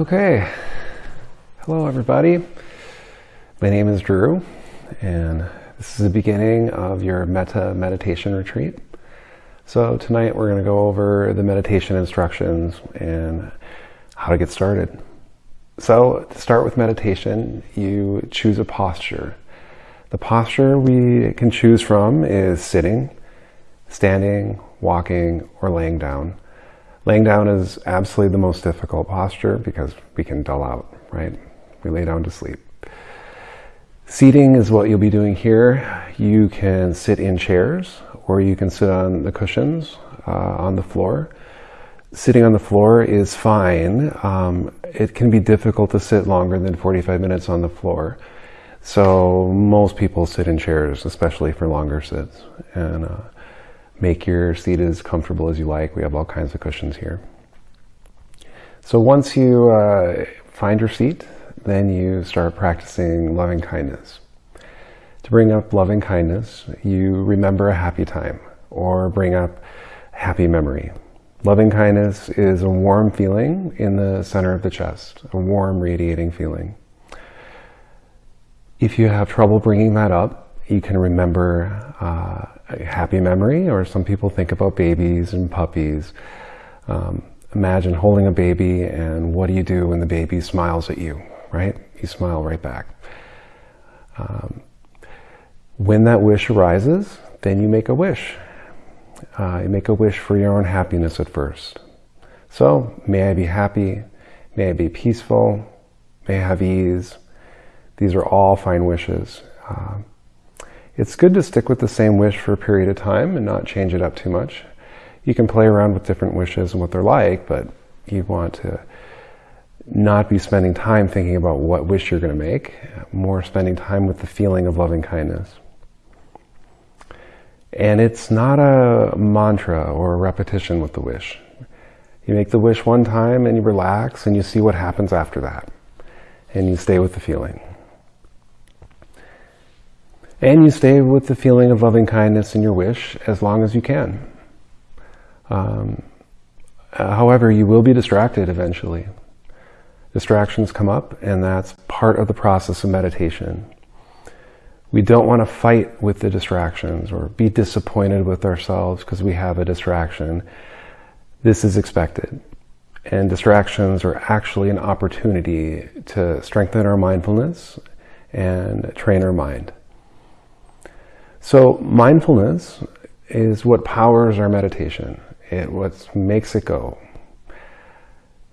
Okay. Hello, everybody. My name is Drew, and this is the beginning of your Metta meditation retreat. So, tonight we're going to go over the meditation instructions and how to get started. So, to start with meditation, you choose a posture. The posture we can choose from is sitting, standing, walking, or laying down. Laying down is absolutely the most difficult posture because we can dull out, right? We lay down to sleep. Seating is what you'll be doing here. You can sit in chairs or you can sit on the cushions uh, on the floor. Sitting on the floor is fine. Um, it can be difficult to sit longer than 45 minutes on the floor. So most people sit in chairs, especially for longer sits. And uh, Make your seat as comfortable as you like. We have all kinds of cushions here. So once you uh, find your seat, then you start practicing loving kindness. To bring up loving kindness, you remember a happy time or bring up happy memory. Loving kindness is a warm feeling in the center of the chest, a warm radiating feeling. If you have trouble bringing that up, you can remember uh, a happy memory, or some people think about babies and puppies. Um, imagine holding a baby, and what do you do when the baby smiles at you, right? You smile right back. Um, when that wish arises, then you make a wish. Uh, you make a wish for your own happiness at first. So, may I be happy, may I be peaceful, may I have ease. These are all fine wishes. Uh, it's good to stick with the same wish for a period of time and not change it up too much. You can play around with different wishes and what they're like, but you want to not be spending time thinking about what wish you're going to make, more spending time with the feeling of loving kindness. And it's not a mantra or a repetition with the wish. You make the wish one time and you relax and you see what happens after that. And you stay with the feeling. And you stay with the feeling of loving kindness in your wish as long as you can. Um, uh, however, you will be distracted eventually. Distractions come up, and that's part of the process of meditation. We don't want to fight with the distractions or be disappointed with ourselves because we have a distraction. This is expected. And distractions are actually an opportunity to strengthen our mindfulness and train our mind. So mindfulness is what powers our meditation. It what makes it go.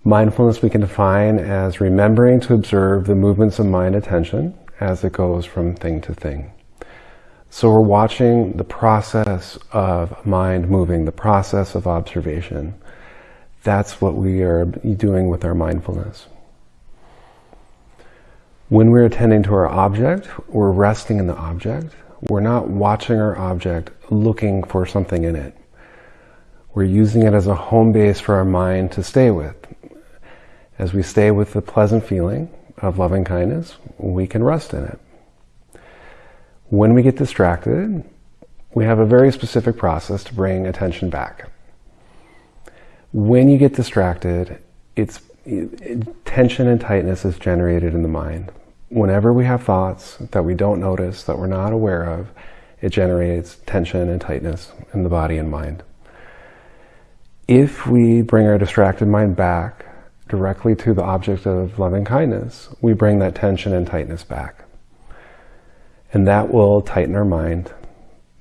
Mindfulness we can define as remembering to observe the movements of mind attention as it goes from thing to thing. So we're watching the process of mind moving, the process of observation. That's what we are doing with our mindfulness. When we're attending to our object, we're resting in the object we're not watching our object looking for something in it. We're using it as a home base for our mind to stay with. As we stay with the pleasant feeling of loving kindness, we can rest in it. When we get distracted, we have a very specific process to bring attention back. When you get distracted, it's it, tension and tightness is generated in the mind whenever we have thoughts that we don't notice, that we're not aware of, it generates tension and tightness in the body and mind. If we bring our distracted mind back directly to the object of loving kindness, we bring that tension and tightness back. And that will tighten our mind,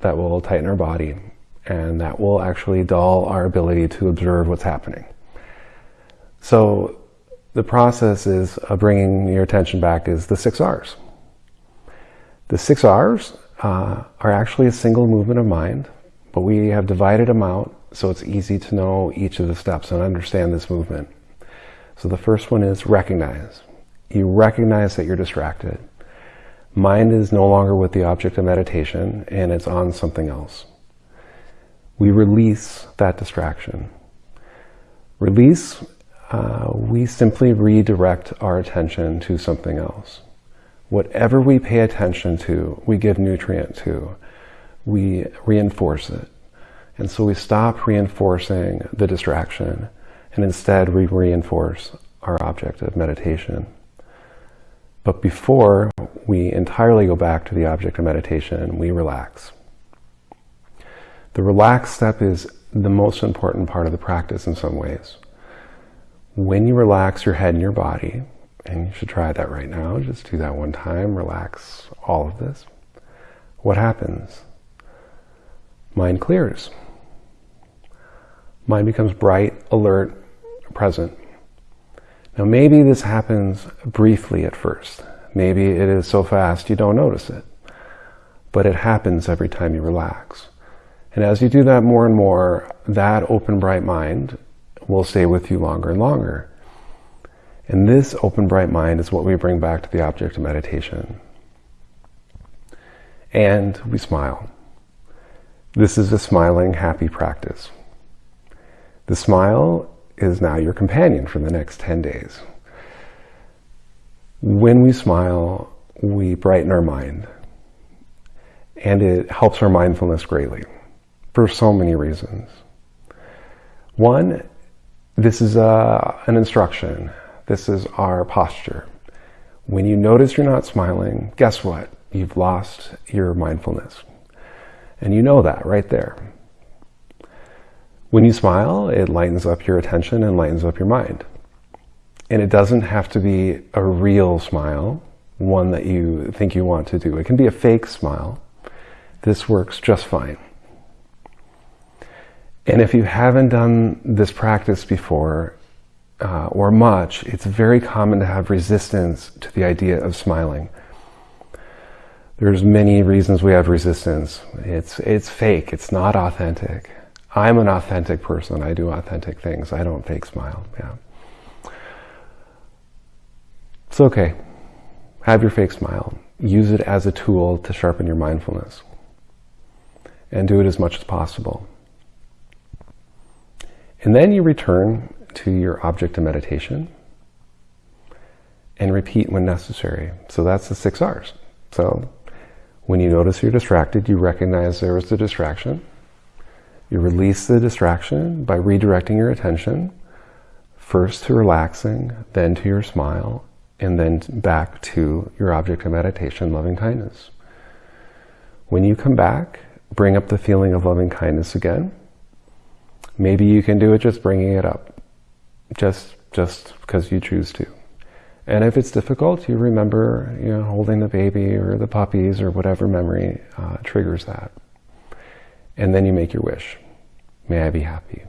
that will tighten our body, and that will actually dull our ability to observe what's happening. So the process is of bringing your attention back is the six R's. The six R's uh, are actually a single movement of mind, but we have divided them out so it's easy to know each of the steps and understand this movement. So the first one is recognize. You recognize that you're distracted. Mind is no longer with the object of meditation and it's on something else. We release that distraction. Release uh, we simply redirect our attention to something else. Whatever we pay attention to, we give nutrient to. We reinforce it. And so we stop reinforcing the distraction and instead we reinforce our object of meditation. But before we entirely go back to the object of meditation, we relax. The relax step is the most important part of the practice in some ways. When you relax your head and your body, and you should try that right now, just do that one time, relax all of this. What happens? Mind clears. Mind becomes bright, alert, present. Now maybe this happens briefly at first. Maybe it is so fast you don't notice it. But it happens every time you relax. And as you do that more and more, that open, bright mind will stay with you longer and longer. And this open, bright mind is what we bring back to the object of meditation. And we smile. This is a smiling, happy practice. The smile is now your companion for the next 10 days. When we smile, we brighten our mind. And it helps our mindfulness greatly for so many reasons. One, this is a, uh, an instruction. This is our posture. When you notice you're not smiling, guess what? You've lost your mindfulness. And you know that right there. When you smile, it lightens up your attention and lightens up your mind. And it doesn't have to be a real smile, one that you think you want to do. It can be a fake smile. This works just fine. And if you haven't done this practice before, uh, or much, it's very common to have resistance to the idea of smiling. There's many reasons we have resistance. It's, it's fake. It's not authentic. I'm an authentic person. I do authentic things. I don't fake smile. Yeah. It's okay. Have your fake smile. Use it as a tool to sharpen your mindfulness. And do it as much as possible. And then you return to your object of meditation and repeat when necessary. So that's the six R's. So when you notice you're distracted, you recognize there was a distraction. You release the distraction by redirecting your attention first to relaxing, then to your smile, and then back to your object of meditation, loving kindness. When you come back, bring up the feeling of loving kindness again Maybe you can do it just bringing it up, just just because you choose to. And if it's difficult, you remember, you know, holding the baby or the puppies or whatever memory uh, triggers that. And then you make your wish. May I be happy.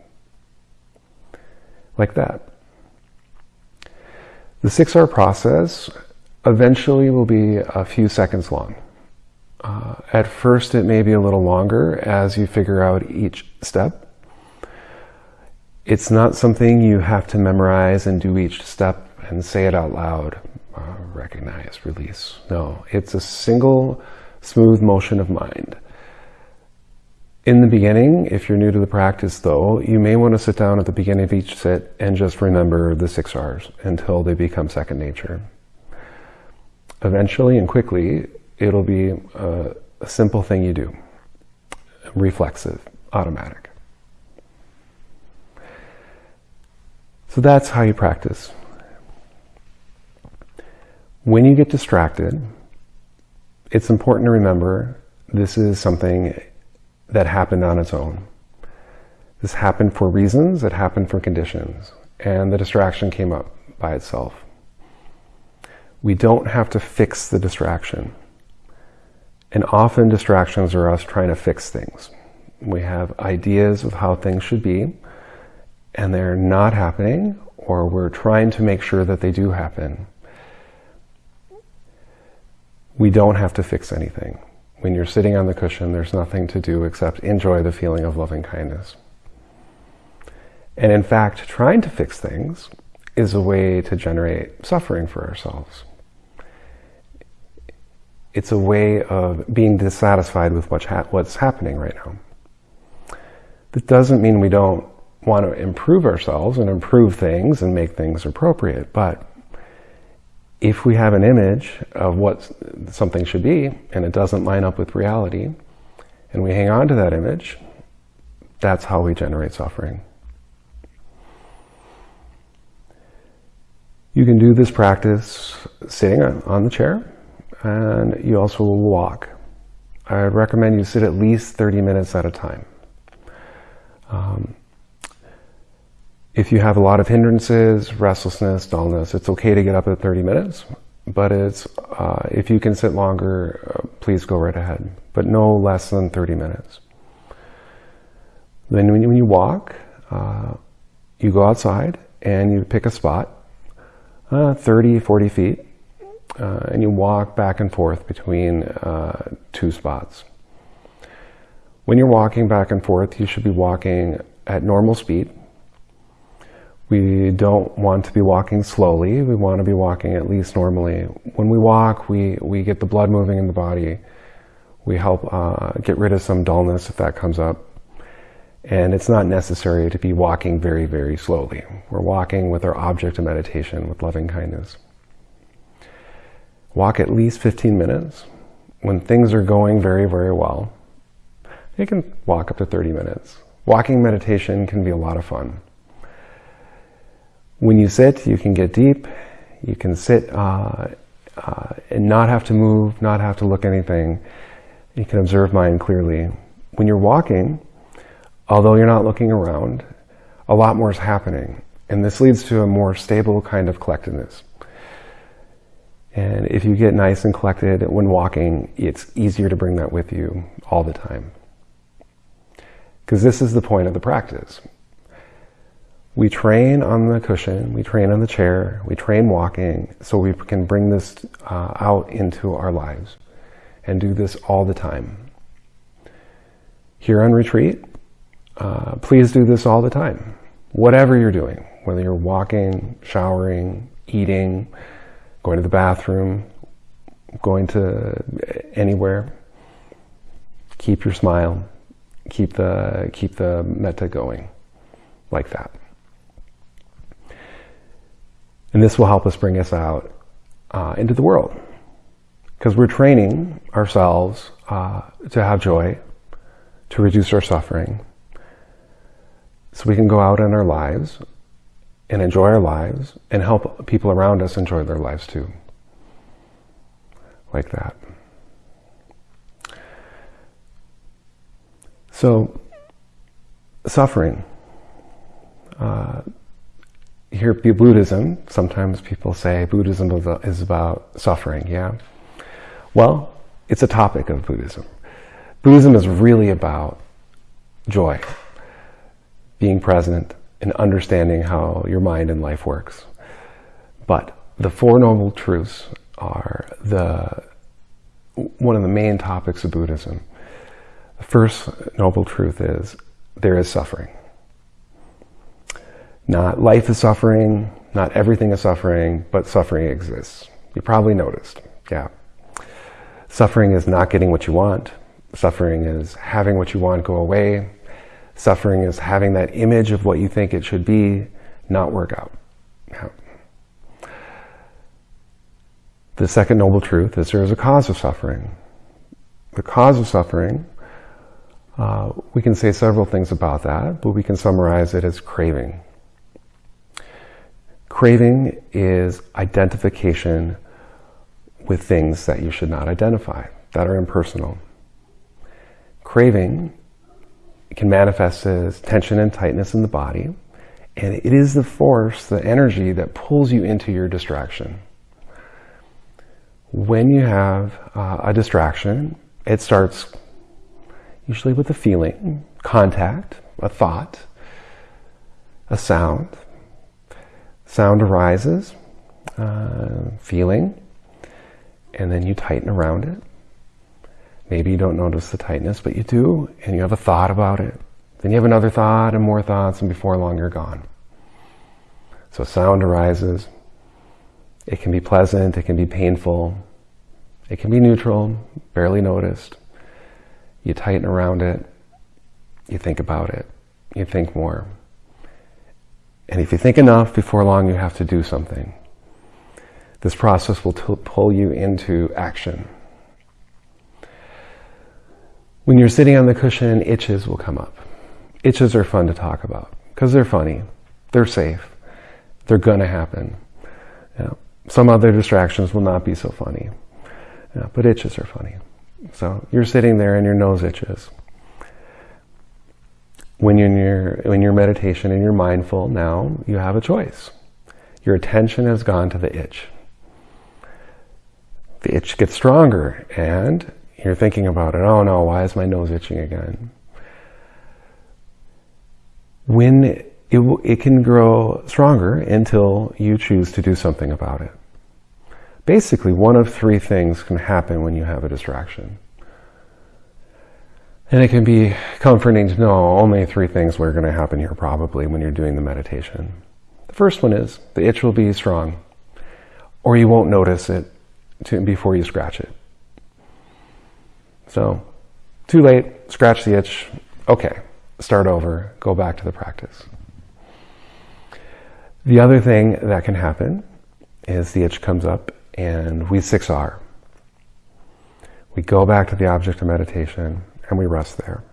Like that. The 6R process eventually will be a few seconds long. Uh, at first, it may be a little longer as you figure out each step. It's not something you have to memorize and do each step and say it out loud. Uh, recognize, release. No, it's a single smooth motion of mind. In the beginning, if you're new to the practice though, you may want to sit down at the beginning of each sit and just remember the six R's until they become second nature. Eventually and quickly, it'll be a, a simple thing you do. Reflexive, automatic. So that's how you practice. When you get distracted, it's important to remember this is something that happened on its own. This happened for reasons, it happened for conditions, and the distraction came up by itself. We don't have to fix the distraction. And often distractions are us trying to fix things. We have ideas of how things should be, and they're not happening, or we're trying to make sure that they do happen, we don't have to fix anything. When you're sitting on the cushion, there's nothing to do except enjoy the feeling of loving kindness. And in fact, trying to fix things is a way to generate suffering for ourselves. It's a way of being dissatisfied with what's, happening right now. That doesn't mean we don't want to improve ourselves and improve things and make things appropriate. But if we have an image of what something should be and it doesn't line up with reality, and we hang on to that image, that's how we generate suffering. You can do this practice sitting on the chair and you also will walk. I recommend you sit at least 30 minutes at a time. Um, if you have a lot of hindrances, restlessness, dullness, it's okay to get up at 30 minutes, but it's, uh, if you can sit longer, uh, please go right ahead, but no less than 30 minutes. Then when you, when you walk, uh, you go outside and you pick a spot, uh, 30, 40 feet, uh, and you walk back and forth between uh, two spots. When you're walking back and forth, you should be walking at normal speed. We don't want to be walking slowly. We want to be walking at least normally. When we walk, we, we get the blood moving in the body. We help uh, get rid of some dullness if that comes up. And it's not necessary to be walking very, very slowly. We're walking with our object of meditation, with loving kindness. Walk at least 15 minutes. When things are going very, very well, you can walk up to 30 minutes. Walking meditation can be a lot of fun. When you sit, you can get deep. You can sit uh, uh, and not have to move, not have to look anything. You can observe mind clearly. When you're walking, although you're not looking around, a lot more is happening. And this leads to a more stable kind of collectedness. And if you get nice and collected when walking, it's easier to bring that with you all the time. Because this is the point of the practice. We train on the cushion, we train on the chair, we train walking so we can bring this uh, out into our lives and do this all the time. Here on retreat, uh, please do this all the time. Whatever you're doing, whether you're walking, showering, eating, going to the bathroom, going to anywhere, keep your smile, keep the, keep the metta going like that. And this will help us bring us out uh, into the world. Because we're training ourselves uh, to have joy, to reduce our suffering, so we can go out in our lives and enjoy our lives and help people around us enjoy their lives too. Like that. So, suffering. Uh, here, Buddhism, sometimes people say Buddhism is about suffering, yeah? Well, it's a topic of Buddhism. Buddhism is really about joy, being present, and understanding how your mind and life works. But the Four Noble Truths are the one of the main topics of Buddhism. The first noble truth is there is suffering. Not life is suffering, not everything is suffering, but suffering exists. You probably noticed, yeah. Suffering is not getting what you want. Suffering is having what you want go away. Suffering is having that image of what you think it should be not work out. Yeah. The second noble truth is there is a cause of suffering. The cause of suffering, uh, we can say several things about that, but we can summarize it as craving. Craving is identification with things that you should not identify, that are impersonal. Craving can manifest as tension and tightness in the body, and it is the force, the energy that pulls you into your distraction. When you have uh, a distraction, it starts usually with a feeling, contact, a thought, a sound, Sound arises, uh, feeling, and then you tighten around it. Maybe you don't notice the tightness, but you do, and you have a thought about it. Then you have another thought and more thoughts, and before long you're gone. So sound arises. It can be pleasant, it can be painful, it can be neutral, barely noticed. You tighten around it, you think about it, you think more. And if you think enough, before long you have to do something. This process will pull you into action. When you're sitting on the cushion, itches will come up. Itches are fun to talk about because they're funny, they're safe, they're going to happen. Some other distractions will not be so funny, but itches are funny. So you're sitting there and your nose itches. When you're in your, when you're meditation and you're mindful now, you have a choice. Your attention has gone to the itch. The itch gets stronger and you're thinking about it. Oh no, why is my nose itching again? When it, it can grow stronger until you choose to do something about it. Basically, one of three things can happen when you have a distraction. And it can be comforting to know only three things are going to happen here probably when you're doing the meditation. The first one is the itch will be strong, or you won't notice it to, before you scratch it. So, too late, scratch the itch, okay, start over, go back to the practice. The other thing that can happen is the itch comes up and we 6R. We go back to the object of meditation and we rest there.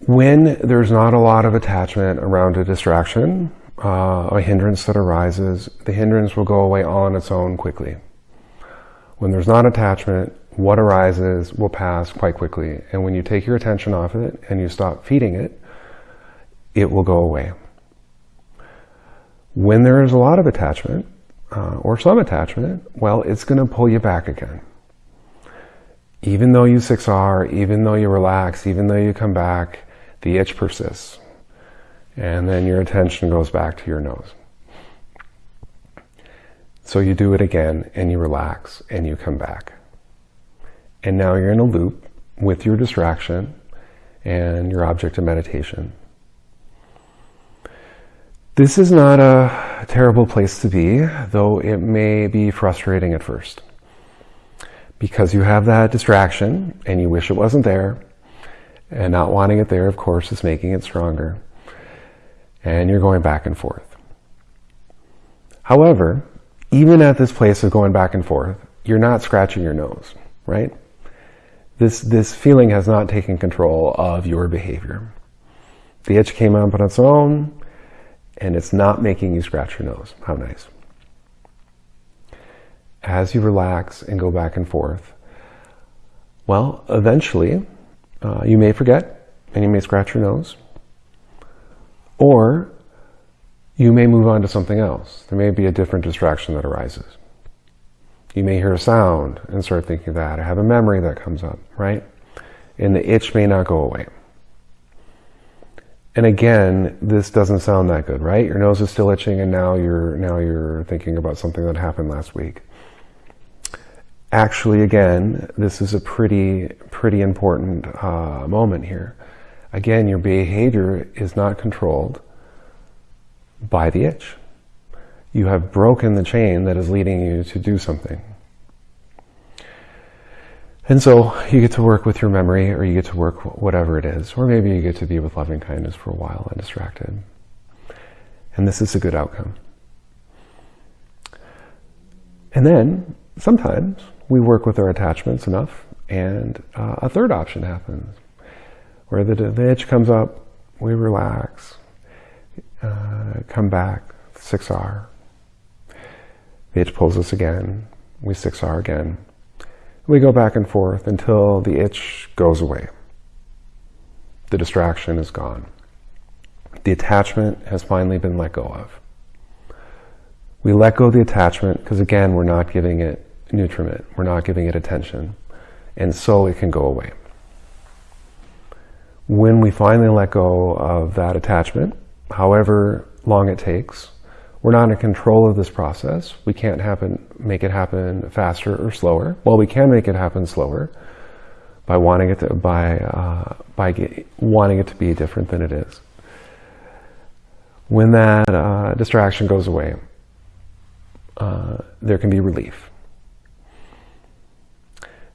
When there's not a lot of attachment around a distraction, uh, a hindrance that arises, the hindrance will go away on its own quickly. When there's not attachment, what arises will pass quite quickly. And when you take your attention off it and you stop feeding it, it will go away. When there is a lot of attachment, uh, or some attachment, well, it's going to pull you back again even though you 6R, even though you relax, even though you come back, the itch persists. And then your attention goes back to your nose. So you do it again and you relax and you come back. And now you're in a loop with your distraction and your object of meditation. This is not a terrible place to be, though it may be frustrating at first because you have that distraction and you wish it wasn't there. And not wanting it there, of course, is making it stronger. And you're going back and forth. However, even at this place of going back and forth, you're not scratching your nose, right? This, this feeling has not taken control of your behavior. The itch came up on its own, and it's not making you scratch your nose. How nice as you relax and go back and forth, well, eventually uh, you may forget and you may scratch your nose, or you may move on to something else. There may be a different distraction that arises. You may hear a sound and start thinking that, or have a memory that comes up, right? And the itch may not go away. And again, this doesn't sound that good, right? Your nose is still itching and now you're, now you're thinking about something that happened last week actually, again, this is a pretty, pretty important uh, moment here. Again, your behavior is not controlled by the itch. You have broken the chain that is leading you to do something. And so you get to work with your memory or you get to work whatever it is, or maybe you get to be with loving kindness for a while undistracted. And this is a good outcome. And then sometimes we work with our attachments enough, and uh, a third option happens, where the, the itch comes up, we relax, uh, come back, 6R. The itch pulls us again, we 6R again. We go back and forth until the itch goes away. The distraction is gone. The attachment has finally been let go of. We let go of the attachment because again, we're not giving it nutriment. We're not giving it attention. And so it can go away. When we finally let go of that attachment, however long it takes, we're not in control of this process. We can't happen, make it happen faster or slower. Well, we can make it happen slower by wanting it to, by, uh, by get, wanting it to be different than it is. When that uh, distraction goes away, uh, there can be relief.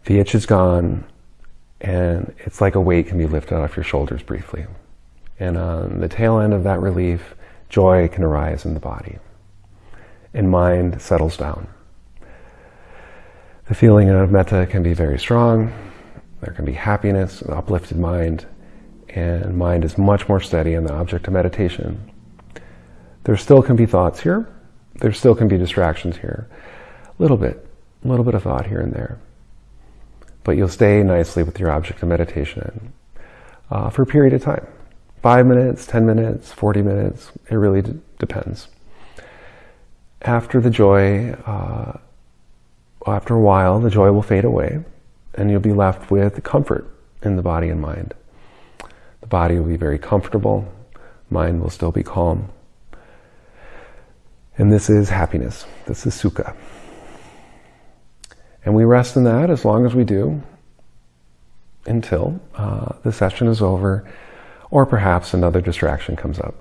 The itch is gone, and it's like a weight can be lifted off your shoulders briefly. And on the tail end of that relief, joy can arise in the body, and mind settles down. The feeling of metta can be very strong. There can be happiness, an uplifted mind, and mind is much more steady in the object of meditation. There still can be thoughts here, there still can be distractions here. A little bit, a little bit of thought here and there. But you'll stay nicely with your object of meditation uh, for a period of time. Five minutes, 10 minutes, 40 minutes, it really depends. After the joy, uh, after a while, the joy will fade away and you'll be left with comfort in the body and mind. The body will be very comfortable, mind will still be calm. And this is happiness. This is sukha. And we rest in that as long as we do until uh, the session is over or perhaps another distraction comes up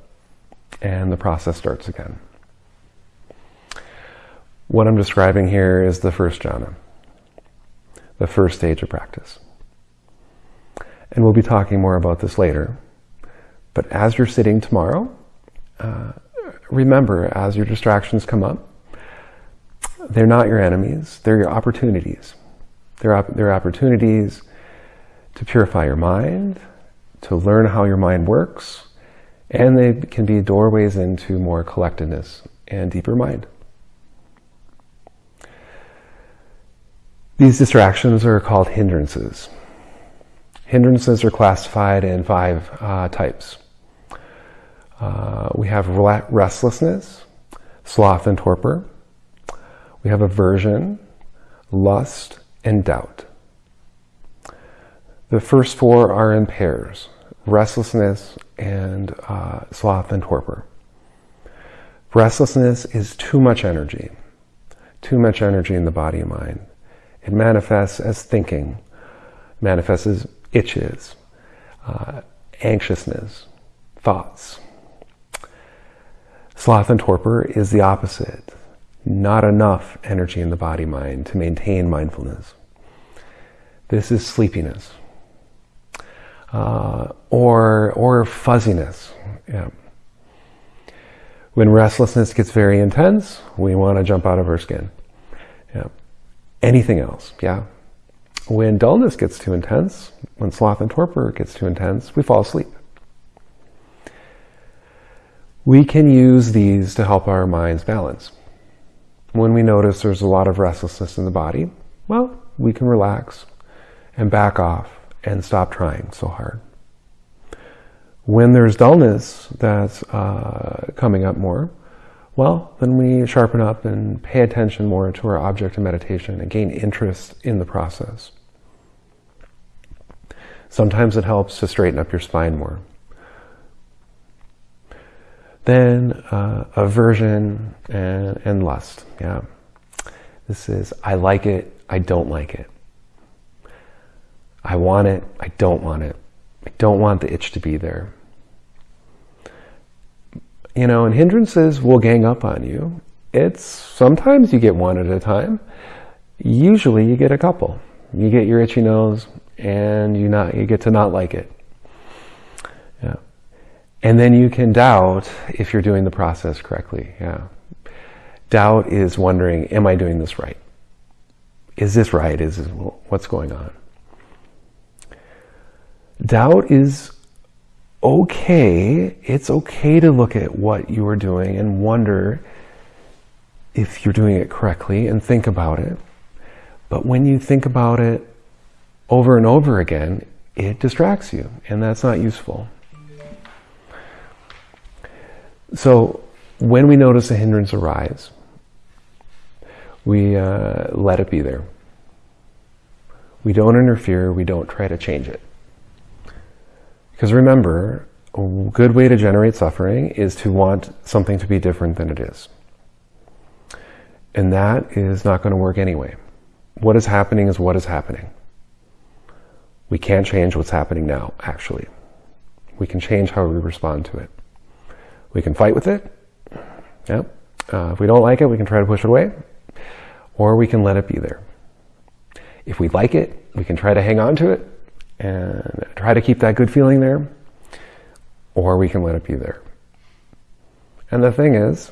and the process starts again. What I'm describing here is the first jhana, the first stage of practice. And we'll be talking more about this later. But as you're sitting tomorrow, uh, remember as your distractions come up, they're not your enemies, they're your opportunities. They're, op- they're opportunities to purify your mind, to learn how your mind works, and they can be doorways into more collectedness and deeper mind. These distractions are called hindrances. Hindrances are classified in five uh, types. Uh, we have restlessness, sloth and torpor. We have aversion, lust, and doubt. The first four are in pairs restlessness and uh, sloth and torpor. Restlessness is too much energy, too much energy in the body and mind. It manifests as thinking, manifests as itches, uh, anxiousness, thoughts. Sloth and torpor is the opposite. Not enough energy in the body mind to maintain mindfulness. This is sleepiness uh, or or fuzziness. Yeah. When restlessness gets very intense, we want to jump out of our skin. Yeah. Anything else, yeah. When dullness gets too intense, when sloth and torpor gets too intense, we fall asleep. We can use these to help our minds balance. When we notice there's a lot of restlessness in the body, well, we can relax and back off and stop trying so hard. When there's dullness that's uh, coming up more, well, then we sharpen up and pay attention more to our object of meditation and gain interest in the process. Sometimes it helps to straighten up your spine more. Then uh, aversion and, and lust. Yeah. This is I like it, I don't like it. I want it, I don't want it. I don't want the itch to be there. You know, and hindrances will gang up on you. It's sometimes you get one at a time. Usually you get a couple. You get your itchy nose and you not you get to not like it. And then you can doubt if you're doing the process correctly. Yeah. Doubt is wondering, am I doing this right? Is this right? Is this, what's going on? doubt is okay. It's okay to look at what you are doing and wonder if you're doing it correctly and think about it. But when you think about it over and over again, it distracts you, and that's not useful. So, when we notice a hindrance arise, we uh, let it be there. We don't interfere, we don't try to change it. Because remember, a good way to generate suffering is to want something to be different than it is. And that is not going to work anyway. What is happening is what is happening. We can't change what's happening now, actually. We can change how we respond to it. We can fight with it. Yeah. Uh, if we don't like it, we can try to push it away. Or we can let it be there. If we like it, we can try to hang on to it and try to keep that good feeling there, or we can let it be there. And the thing is,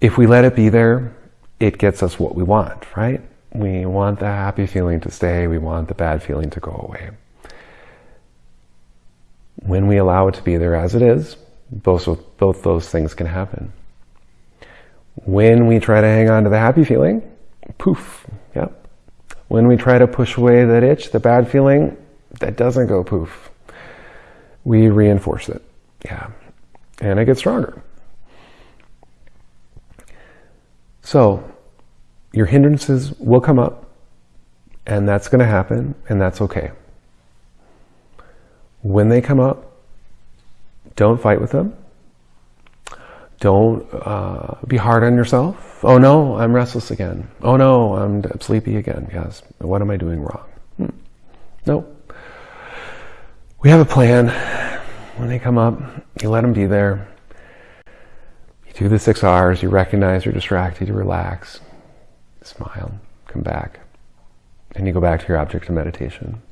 if we let it be there, it gets us what we want, right? We want the happy feeling to stay, we want the bad feeling to go away. When we allow it to be there as it is, both, both those things can happen. When we try to hang on to the happy feeling, poof, yep. When we try to push away that itch, the bad feeling, that doesn't go poof. We reinforce it, yeah. And it gets stronger. So, your hindrances will come up, and that's going to happen, and that's okay. When they come up, don't fight with them. Don't uh, be hard on yourself. Oh no, I'm restless again. Oh no, I'm sleepy again. Yes. What am I doing wrong? Hmm. No. We have a plan. When they come up, you let them be there. You do the six R's. You recognize you're distracted. You relax. Smile. Come back. And you go back to your object of meditation.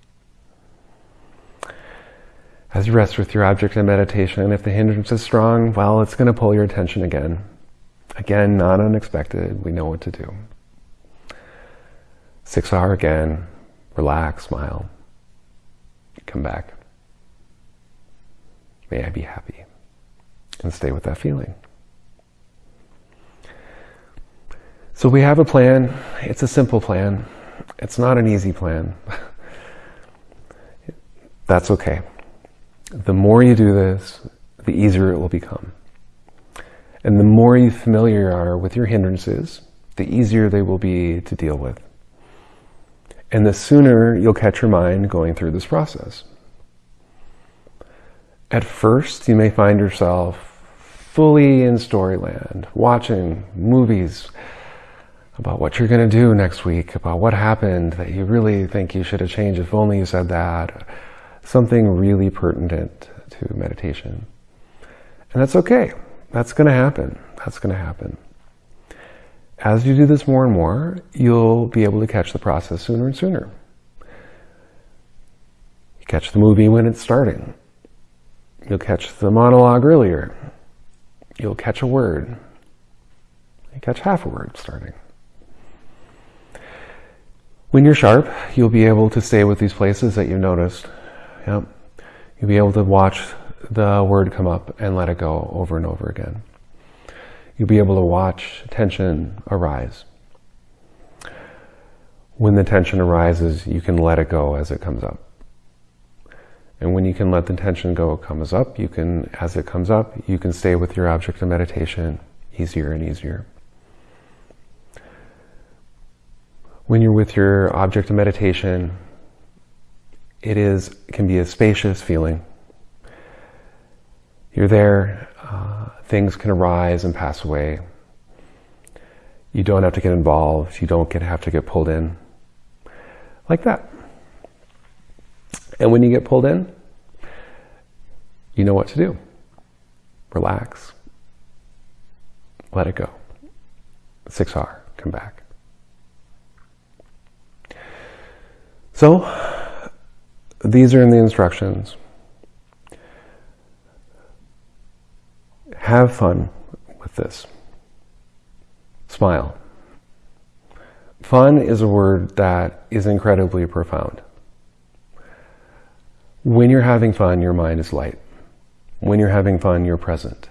As you rest with your object in meditation, if the hindrance is strong, well, it's going to pull your attention again. Again, not unexpected. We know what to do. Six R again. Relax, smile. Come back. May I be happy. And stay with that feeling. So we have a plan. It's a simple plan. It's not an easy plan. That's okay the more you do this, the easier it will become. And the more you familiar are with your hindrances, the easier they will be to deal with. And the sooner you'll catch your mind going through this process. At first, you may find yourself fully in storyland, watching movies about what you're going to do next week, about what happened that you really think you should have changed if only you said that something really pertinent to meditation. And that's okay. That's going to happen. That's going to happen. As you do this more and more, you'll be able to catch the process sooner and sooner. You catch the movie when it's starting. You'll catch the monologue earlier. You'll catch a word. You catch half a word starting. When you're sharp, you'll be able to stay with these places that you've noticed Yep. You'll be able to watch the word come up and let it go over and over again. You'll be able to watch tension arise. When the tension arises, you can let it go as it comes up. And when you can let the tension go, it comes up, you can, as it comes up, you can stay with your object of meditation easier and easier. When you're with your object of meditation, it is can be a spacious feeling. You're there, uh, things can arise and pass away. You don't have to get involved. You don't get, have to get pulled in. Like that. And when you get pulled in, you know what to do. Relax. Let it go. 6R, come back. So, these are in the instructions. Have fun with this. Smile. Fun is a word that is incredibly profound. When you're having fun, your mind is light. When you're having fun, you're present.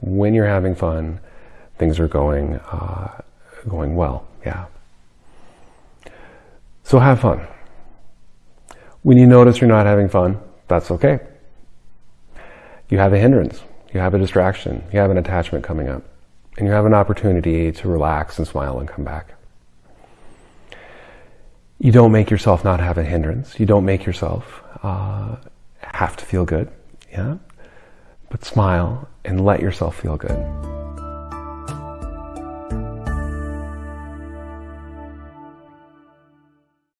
When you're having fun, things are going uh, going well. Yeah. So have fun. When you notice you're not having fun, that's okay. You have a hindrance, you have a distraction, you have an attachment coming up, and you have an opportunity to relax and smile and come back. You don't make yourself not have a hindrance. You don't make yourself uh, have to feel good, yeah? But smile and let yourself feel good.